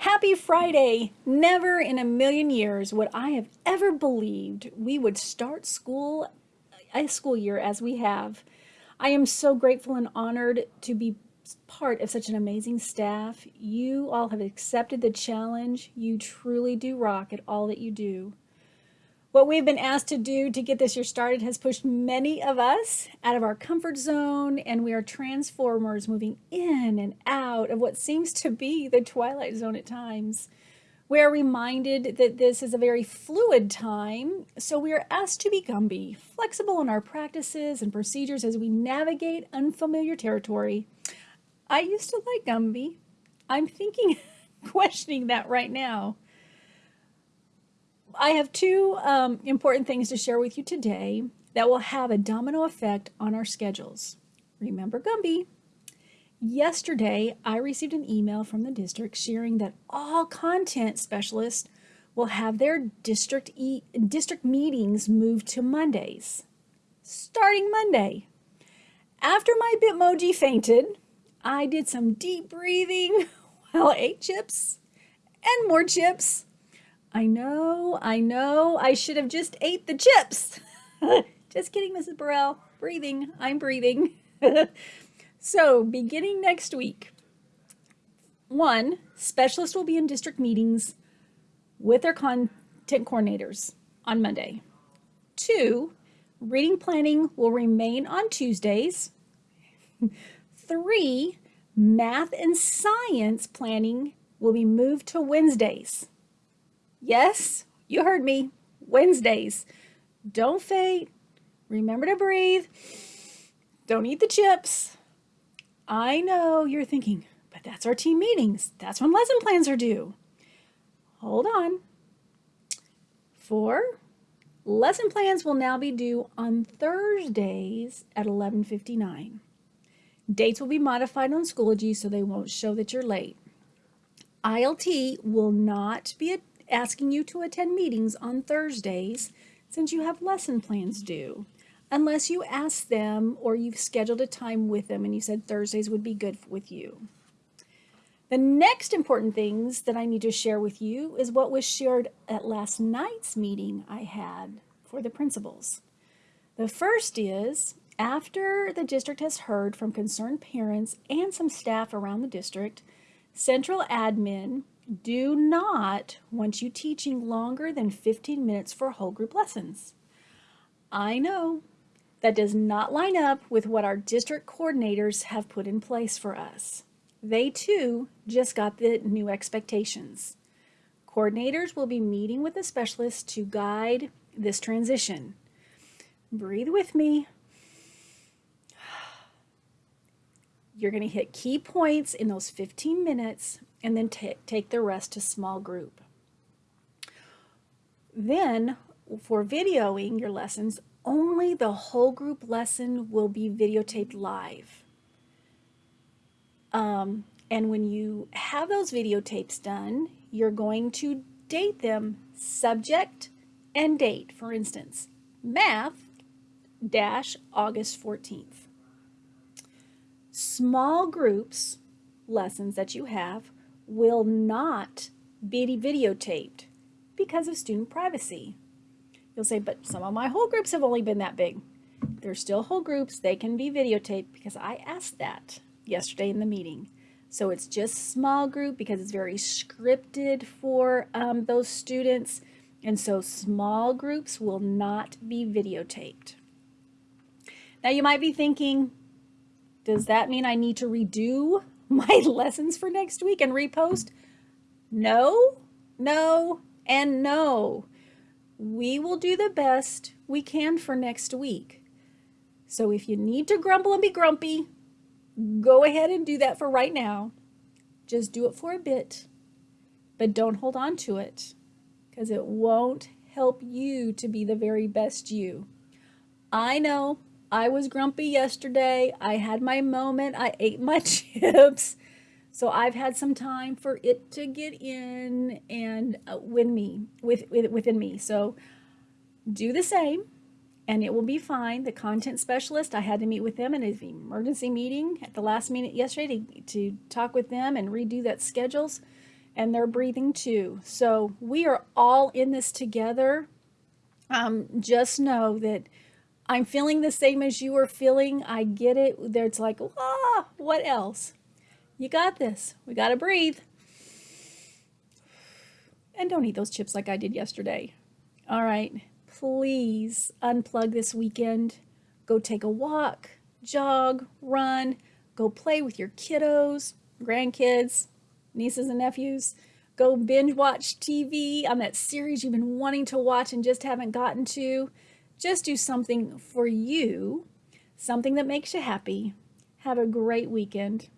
Happy Friday! Never in a million years would I have ever believed we would start school, a school year as we have. I am so grateful and honored to be part of such an amazing staff. You all have accepted the challenge. You truly do rock at all that you do. What we've been asked to do to get this year started has pushed many of us out of our comfort zone, and we are transformers moving in and out of what seems to be the twilight zone at times. We are reminded that this is a very fluid time, so we are asked to be Gumby, flexible in our practices and procedures as we navigate unfamiliar territory. I used to like Gumby. I'm thinking, questioning that right now. I have two um, important things to share with you today that will have a domino effect on our schedules. Remember Gumby. Yesterday, I received an email from the district sharing that all content specialists will have their district, e district meetings moved to Mondays, starting Monday. After my Bitmoji fainted, I did some deep breathing while I ate chips and more chips I know, I know, I should have just ate the chips. just kidding, Mrs. Burrell. Breathing, I'm breathing. so, beginning next week, one, specialists will be in district meetings with their content coordinators on Monday. Two, reading planning will remain on Tuesdays. Three, math and science planning will be moved to Wednesdays. Yes, you heard me. Wednesdays. Don't faint. Remember to breathe. Don't eat the chips. I know you're thinking, but that's our team meetings. That's when lesson plans are due. Hold on. Four, lesson plans will now be due on Thursdays at 11.59. Dates will be modified on Schoology so they won't show that you're late. ILT will not be asking you to attend meetings on Thursdays since you have lesson plans due, unless you ask them or you've scheduled a time with them and you said Thursdays would be good with you. The next important things that I need to share with you is what was shared at last night's meeting I had for the principals. The first is after the district has heard from concerned parents and some staff around the district, central admin do not want you teaching longer than 15 minutes for whole group lessons. I know that does not line up with what our district coordinators have put in place for us. They too just got the new expectations. Coordinators will be meeting with the specialist to guide this transition. Breathe with me. You're going to hit key points in those 15 minutes and then take the rest to small group. Then for videoing your lessons, only the whole group lesson will be videotaped live. Um, and when you have those videotapes done, you're going to date them subject and date. For instance, math dash August 14th. Small groups lessons that you have will not be videotaped because of student privacy. You'll say, but some of my whole groups have only been that big. They're still whole groups. They can be videotaped because I asked that yesterday in the meeting. So it's just small group because it's very scripted for um, those students. And so small groups will not be videotaped. Now you might be thinking, does that mean I need to redo my lessons for next week and repost? No, no, and no. We will do the best we can for next week. So if you need to grumble and be grumpy, go ahead and do that for right now. Just do it for a bit, but don't hold on to it because it won't help you to be the very best you. I know I was grumpy yesterday. I had my moment. I ate my chips. So I've had some time for it to get in and uh, win me with, with within me. So do the same and it will be fine. The content specialist, I had to meet with them in an emergency meeting at the last minute yesterday to, to talk with them and redo that schedules. and they're breathing too. So we are all in this together. Um, just know that I'm feeling the same as you are feeling. I get it. There's like, ah, what else? You got this. We got to breathe. And don't eat those chips like I did yesterday. All right. Please unplug this weekend. Go take a walk, jog, run, go play with your kiddos, grandkids, nieces and nephews. Go binge watch TV on that series you've been wanting to watch and just haven't gotten to. Just do something for you, something that makes you happy. Have a great weekend.